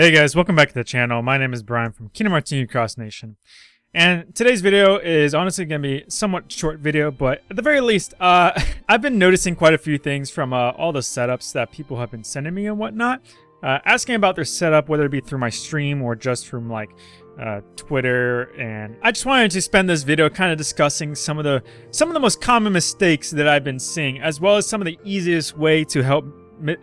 Hey guys, welcome back to the channel. My name is Brian from Kingdom Hearts Union Cross Nation. And today's video is honestly going to be somewhat short video, but at the very least, uh, I've been noticing quite a few things from uh, all the setups that people have been sending me and whatnot. Uh, asking about their setup, whether it be through my stream or just from like uh, Twitter, and I just wanted to spend this video kind of discussing some of the some of the most common mistakes that I've been seeing, as well as some of the easiest way to help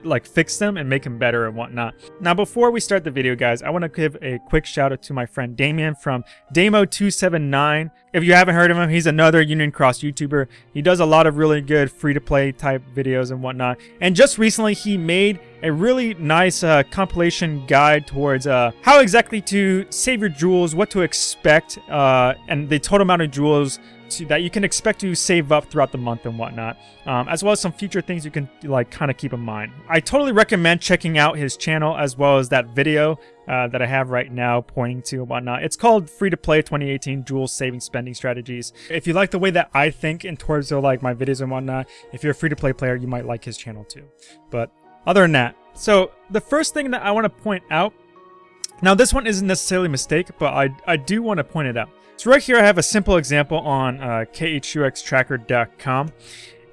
like fix them and make them better and whatnot. Now, before we start the video, guys, I want to give a quick shout out to my friend Damien from Damo279. If you haven't heard of him, he's another Union Cross YouTuber. He does a lot of really good free-to-play type videos and whatnot. And just recently, he made a really nice uh, compilation guide towards uh, how exactly to save your jewels, what to expect, uh, and the total amount of jewels to, that you can expect to save up throughout the month and whatnot, um, as well as some future things you can like kind of keep in mind. I totally recommend checking out his channel as well as that video uh, that I have right now pointing to and whatnot. It's called Free to Play 2018 Jewel Saving Spending Strategies. If you like the way that I think in towards of like my videos and whatnot, if you're a free to play player, you might like his channel too. But other than that, so the first thing that I want to point out, now this one isn't necessarily a mistake, but I, I do want to point it out. So right here I have a simple example on uh, khuxtracker.com.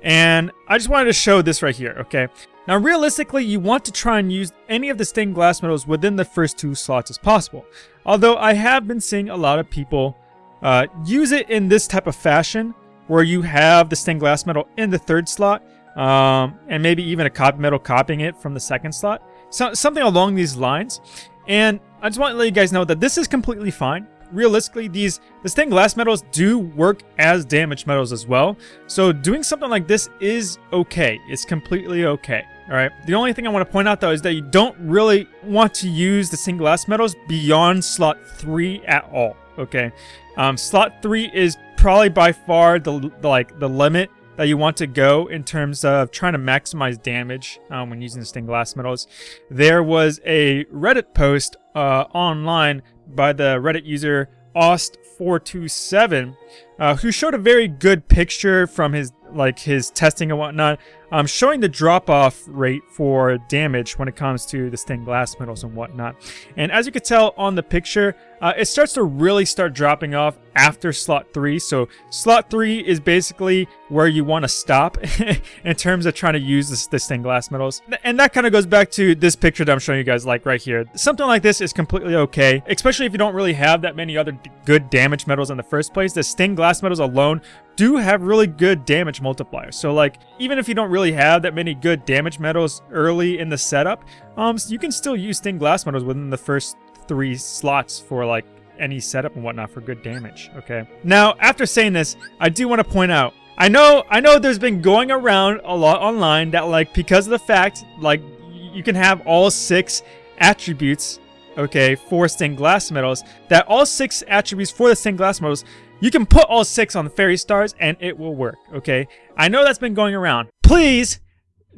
And I just wanted to show this right here, okay? Now realistically, you want to try and use any of the stained glass medals within the first two slots as possible. Although I have been seeing a lot of people uh, use it in this type of fashion, where you have the stained glass medal in the third slot, um, and maybe even a copy medal copying it from the second slot. So, something along these lines. And I just want to let you guys know that this is completely fine realistically, these the stained glass medals do work as damage medals as well. So doing something like this is okay. It's completely okay. All right. The only thing I want to point out though is that you don't really want to use the stained glass medals beyond slot three at all. Okay. Um, slot three is probably by far the, the like the limit that you want to go in terms of trying to maximize damage um, when using stained glass medals. There was a Reddit post uh, online by the Reddit user Ost427, uh, who showed a very good picture from his like his testing and whatnot, um, showing the drop-off rate for damage when it comes to the stained glass medals and whatnot. And as you can tell on the picture, uh, it starts to really start dropping off after slot 3. So slot 3 is basically where you want to stop in terms of trying to use this, the stained glass medals. And that kind of goes back to this picture that I'm showing you guys like right here. Something like this is completely okay, especially if you don't really have that many other good damage medals in the first place. The stained glass medals alone do have really good damage multipliers. So like, even if you don't really have that many good damage medals early in the setup, um, you can still use stained glass medals within the first three slots for like any setup and whatnot for good damage, okay? Now, after saying this, I do want to point out, I know, I know there's been going around a lot online that like, because of the fact, like, you can have all six attributes okay, for stained glass medals, that all six attributes for the stained glass medals you can put all six on the fairy stars and it will work, okay? I know that's been going around. Please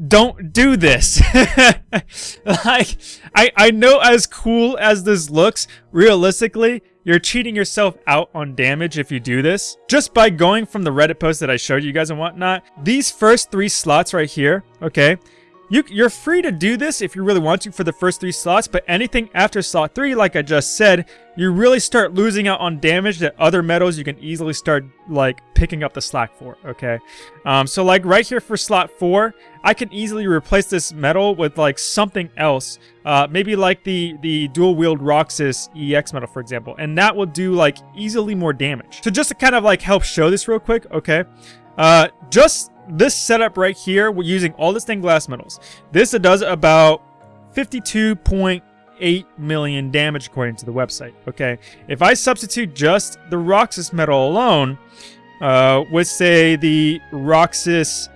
don't do this. like, I, I know as cool as this looks, realistically, you're cheating yourself out on damage if you do this. Just by going from the Reddit post that I showed you guys and whatnot, these first three slots right here, okay, you, you're free to do this if you really want to for the first three slots, but anything after slot three, like I just said, you really start losing out on damage that other medals you can easily start like picking up the slack for, okay? Um, so like right here for slot four, I can easily replace this medal with like something else. Uh, maybe like the, the dual wield Roxas EX medal, for example, and that will do like easily more damage. So just to kind of like help show this real quick, okay? Uh, just this setup right here, we're using all the stained glass medals. This does about 52.8 million damage according to the website, okay? If I substitute just the Roxas medal alone, uh, with say the Roxas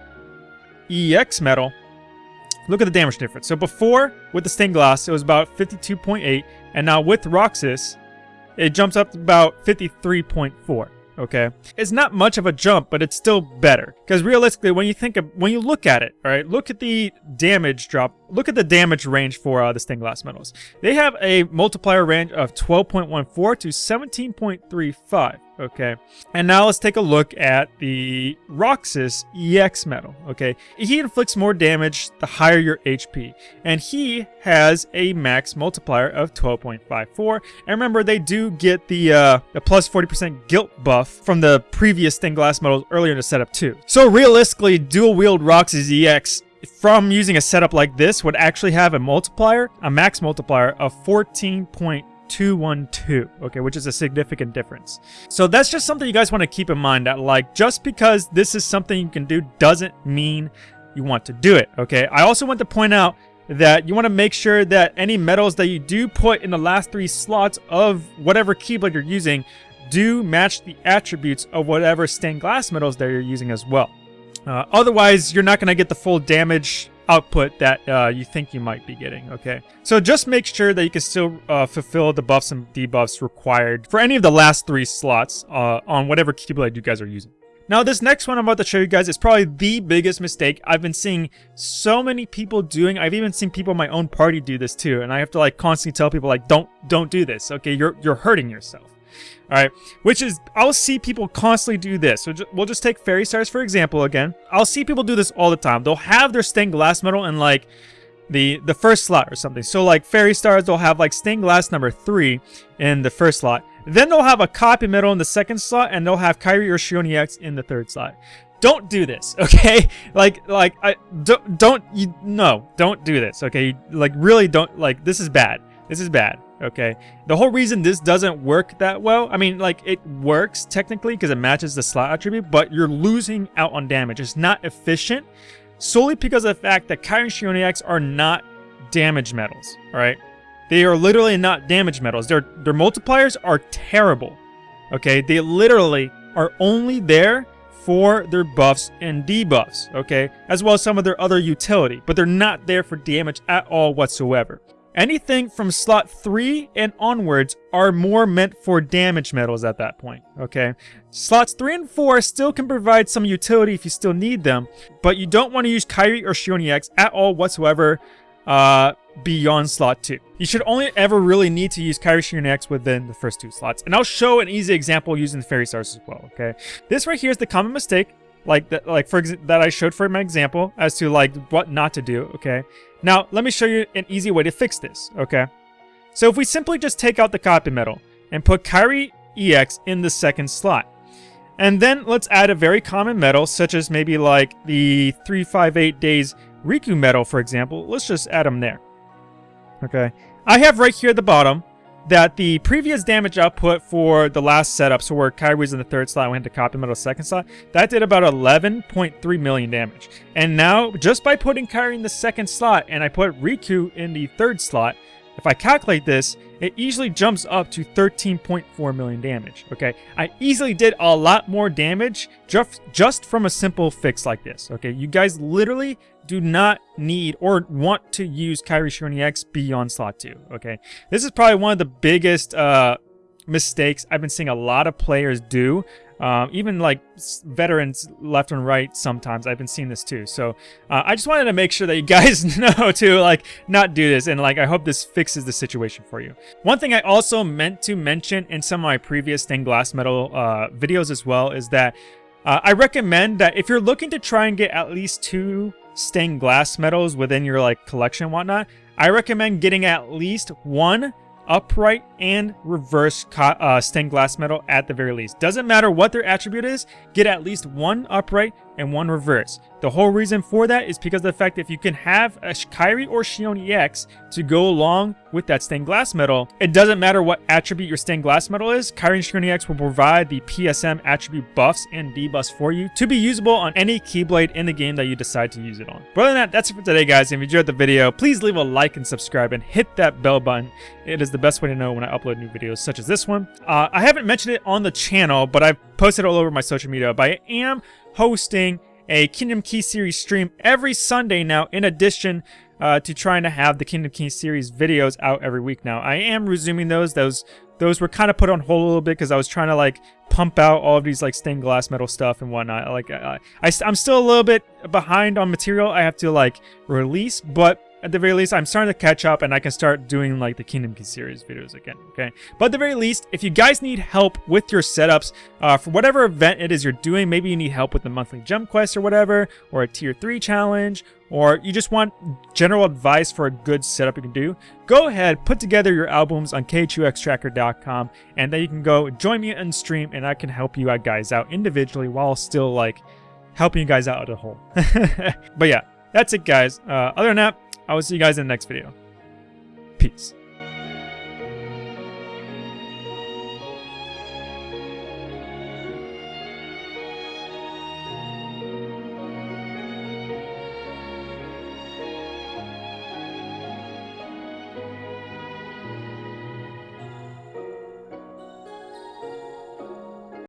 EX medal, look at the damage difference. So before, with the stained glass, it was about 52.8, and now with Roxas, it jumps up to about 53.4 okay? It's not much of a jump, but it's still better. Because realistically, when you think of, when you look at it, all right, look at the damage drop look at the damage range for uh, the stained glass medals. They have a multiplier range of 12.14 to 17.35 okay? And now let's take a look at the Roxas EX medal, okay? He inflicts more damage the higher your HP, and he has a max multiplier of 12.54. And remember, they do get the, uh, the plus 40% guilt buff from the previous stained glass medals earlier in the setup too. So realistically, dual wield Roxas EX from using a setup like this would actually have a multiplier, a max multiplier of 14.212, okay, which is a significant difference. So that's just something you guys want to keep in mind that like just because this is something you can do doesn't mean you want to do it, okay? I also want to point out that you want to make sure that any medals that you do put in the last three slots of whatever Keyblade you're using do match the attributes of whatever stained glass medals that you're using as well. Uh, otherwise, you're not going to get the full damage output that uh, you think you might be getting, okay? So just make sure that you can still uh, fulfill the buffs and debuffs required for any of the last three slots uh, on whatever Keyblade you guys are using. Now, this next one I'm about to show you guys is probably the biggest mistake I've been seeing so many people doing. I've even seen people in my own party do this too, and I have to like constantly tell people like, don't, don't do this, okay? You're, you're hurting yourself. All right, which is, I'll see people constantly do this. So we'll just take Fairy Stars for example again. I'll see people do this all the time. They'll have their stained glass medal in like the the first slot or something. So like Fairy Stars, they'll have like stained glass number three in the first slot. Then they'll have a copy medal in the second slot, and they'll have Kairi or Xion EX in the third slot. Don't do this, okay? Like, like, I don't, don't, you, no, don't do this, okay? Like, really don't, like, this is bad. This is bad okay? The whole reason this doesn't work that well, I mean, like, it works technically because it matches the slot attribute, but you're losing out on damage. It's not efficient solely because of the fact that Xion EX are not damage medals, all right? They are literally not damage medals. Their, their multipliers are terrible, okay? They literally are only there for their buffs and debuffs, okay? As well as some of their other utility, but they're not there for damage at all whatsoever. Anything from slot 3 and onwards are more meant for damage medals at that point, okay? Slots 3 and 4 still can provide some utility if you still need them, but you don't want to use Kairi or Xion EX at all whatsoever uh, beyond slot 2. You should only ever really need to use Kairi Xion EX within the first two slots. And I'll show an easy example using the Fairy Stars as well, okay? This right here is the common mistake like that like for that I showed for my example as to like what not to do, okay? Now, let me show you an easy way to fix this, okay? So if we simply just take out the copy medal and put Kairi EX in the second slot, and then let's add a very common medal, such as maybe like the 358 Days Riku medal, for example. Let's just add them there. Okay. I have right here at the bottom that the previous damage output for the last setup, so where Kairi was in the third slot, went to copy medal second slot, that did about 11.3 million damage. And now, just by putting Kairi in the second slot, and I put Riku in the third slot, if I calculate this, it easily jumps up to 13.4 million damage, okay? I easily did a lot more damage just, just from a simple fix like this, okay? You guys literally do not need or want to use Kairi Xion EX beyond slot 2, okay? This is probably one of the biggest uh, mistakes I've been seeing a lot of players do. Um, even like veterans left and right sometimes I've been seeing this too. So uh, I just wanted to make sure that you guys know to like not do this and like I hope this fixes the situation for you. One thing I also meant to mention in some of my previous stained glass medal uh, videos as well is that uh, I recommend that if you're looking to try and get at least two stained glass medals within your like collection whatnot, I recommend getting at least one upright and reverse uh, stained glass medal at the very least. Doesn't matter what their attribute is, get at least one upright and one reverse. The whole reason for that is because the fact that if you can have a Kairi or Xion EX to go along with that stained glass medal, it doesn't matter what attribute your stained glass medal is, Kairi and Xion EX will provide the PSM attribute buffs and debuffs for you to be usable on any Keyblade in the game that you decide to use it on. But other than that, that's it for today guys. If you enjoyed the video, please leave a like and subscribe and hit that bell button. It is the best way to know when I upload new videos such as this one. Uh, I haven't mentioned it on the channel, but I've posted all over my social media, but I am hosting a Kingdom Key series stream every Sunday now, in addition uh, to trying to have the Kingdom Key series videos out every week now. I am resuming those. Those those were kind of put on hold a little bit because I was trying to like pump out all of these like stained glass medal stuff and whatnot. Like I, I, I'm still a little bit behind on material I have to like release, but at the very least, I'm starting to catch up and I can start doing like the Kingdom Key series videos again, okay? But at the very least, if you guys need help with your setups uh, for whatever event it is you're doing, maybe you need help with the monthly jump quest or whatever, or a tier 3 challenge, or you just want general advice for a good setup you can do, go ahead, put together your albums on khuxtracker.com, and then you can go join me on stream and I can help you guys out individually while still like helping you guys out as a whole. but yeah, that's it guys. Uh, other than that, I will see you guys in the next video. Peace.